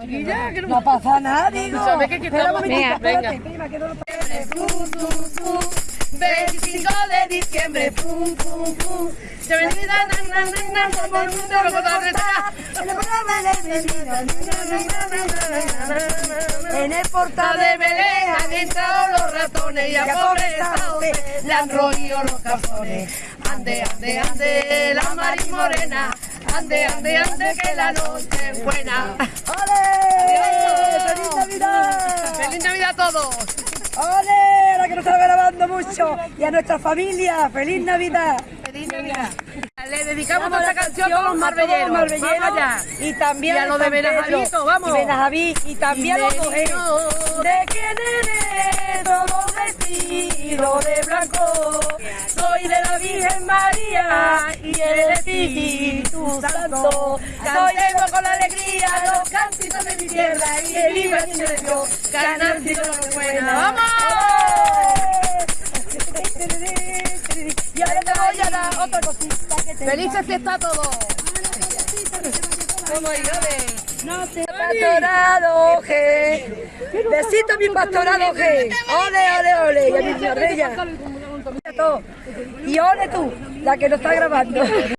chiquilla, que no, No pasa nada, digo. Que Venga. espérate, prima, que no lo- 25 de diciembre, pum, pum, pum. Se me olvida, na, na, na, na, todo el mundo lo conocerá. En el portal de Belén han entrado los ratones y a pobre Sauce le han roído los calzones. Ande, ande, ande, la Marín Morena. Ande, ande, ande, que la noche es buena. ¡Feliz Navidad a todos! ¡Ole! La que nos está grabando mucho. Y a nuestra familia, ¡Feliz Navidad! ¡Feliz Navidad! Le dedicamos esta canción a los marbelleros. marbelleros. Vamos. Y también Y a los de. Benajavito, vamos. Y Benajaví. Y también Y los vino. ¿De quién eres? Todo vestido de blanco. Soy de la Virgen María y el Espíritu Santo. Cantemos con la alegría de tierra y viva el Niño de Dios. Cantando lo buena. ¡Vamos! Y ahora te voy a dar otra cosita que te ¡Felices fiestas a todos! ¡Vamos, híjole! Pastorado G. Besito mi pastorado G. Ole, ole, ole. Y a mi. Y ole tú, la que nos está grabando.